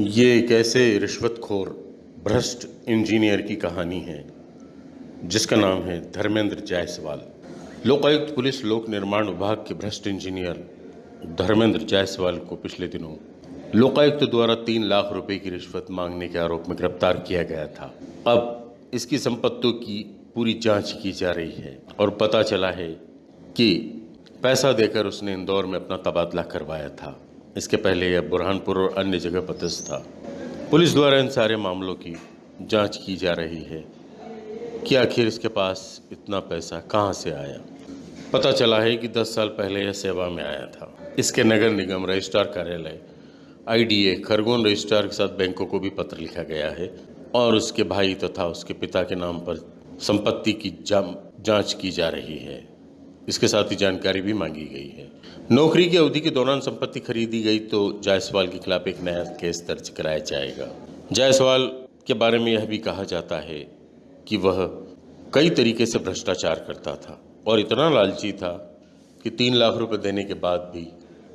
ये एक ऐसे रिश्वतखोर, भ्रष्ट इंजीनियर की कहानी है, जिसका नाम है धर्मेंद्र जायसवाल। लोकायुक्त पुलिस, लोक निर्माण विभाग के भ्रष्ट इंजीनियर धर्मेंद्र जायसवाल को पिछले दिनों लोकायुक्त द्वारा तीन लाख रुपए की रिश्वत मांगने के आरोप में गिरफ़्तार किया गया था। अब इसकी संपत्तियों की पूरी जाँच की जा रही है और पता चला है कि पैसा देकर उसने इंदौर में अपना तबादला करवाया था। इसके पहले यह बुरहानपुर और अन्य जगह पदस्थ था। पुलिस द्वारा इन सारे मामलों की जाँच की जा रही है कि आखिर इसके पास इतना पैसा कहाँ से आया। पता चला है कि 10 साल पहले यह सेवा में आया था। इसके नगर निगम रजिस्ट्रार कार्यालय, आईडीए खरगोन रजिस्ट्रार के साथ बैंकों को भी पत्र लिखा गया है और उसके भाई तथा तो उसके पिता के नाम पर संपत्ति की जाँच की जा रही है। इसके साथ ही जानकारी भी मांगी गई है। नौकरी की अवधि के दौरान संपत्ति खरीदी गई तो जायसवाल के खिलाफ एक नया केस दर्ज कराया जाएगा। जायसवाल के बारे में यह भी कहा जाता है कि वह कई तरीके से भ्रष्टाचार करता था और इतना लालची था कि तीन लाख रुपए देने के बाद भी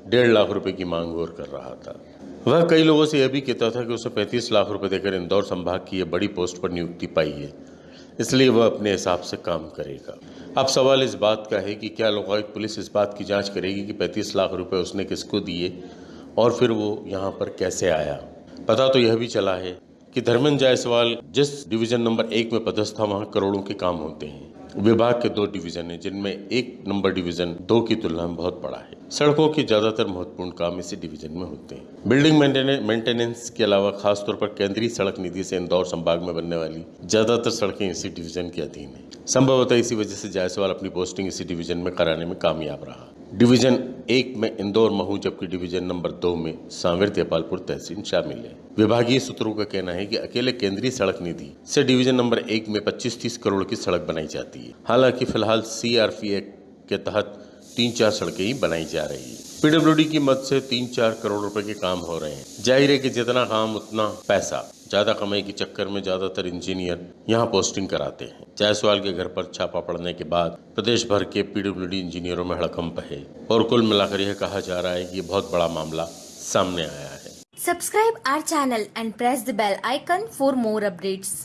डेढ़ लाख रुपए की मांग और कर रहा था। वह कई लोगों से यह भी कहता था कि उसे पैंतीस लाख रुपए देकर इंदौर संभाग की यह बड़ी पोस्ट पर नियुक्ति पाई है। इसलिए वह अपने हिसाब से काम करेगा। अब सवाल इस बात का है कि क्या लोकायुक्त पुलिस इस बात की जाँच करेगी कि 35 लाख रुपए उसने किसको दिए और फिर वो यहाँ पर कैसे आया? पता तो यह भी चला है कि धर्मेंद्र जायसवाल जिस डिवीज़न नंबर एक में पदस्थ था वहाँ करोड़ों के काम होते हैं। विभाग के दो डिवीज़न है, जिनमें एक नंबर डिवीज़न दो की तुलना में बहुत बड़ा है। सड़कों के ज़्यादातर महत्वपूर्ण काम इसी डिवीज़न में होते हैं। बिल्डिंग मेंटेनेंस के अलावा खासतौर पर केंद्रीय सड़क निधि से इंदौर संभाग में बनने वाली ज़्यादातर सड़कें इसी डिवीज़न के अधीन है। संभवतः इसी वजह से जायसवाल अपनी पोस्टिंग इसी डिवीज़न में कराने में कामयाब रहा। डिवीज़न एक में इंदौर, महू, जबकि डिवीज़न नंबर दो में सांवेर, देपालपुर, तहसील शामिल है। विभागीय सूत्रों का कहना है कि अकेले केंद्रीय सड़क निधि से डिवीज़न नंबर एक में 25-30 करोड़ की सड़क बनाई जाती है। हालाँकि फ़िलहाल सीआरपी एक्ट के तहत तीन चार सड़कें ही बनाई जा रही है। पीडब्ल्यूडी की मदद से तीन चार करोड़ रुपए के काम हो रहे हैं। ज़ाहिर है कि जितना काम, उतना पैसा। ज़्यादा कमाई के चक्कर में ज़्यादातर इंजीनियर यहाँ पोस्टिंग कराते हैं जायसवाल के घर पर छापा पड़ने के बाद प्रदेश भर के पीडब्ल्यूडी इंजीनियरों में हड़कंप है और कुल मिलाकर यह कहा जा रहा है कि बहुत बड़ा मामला सामने आया है subscribe our channel and press the bell icon for more updates.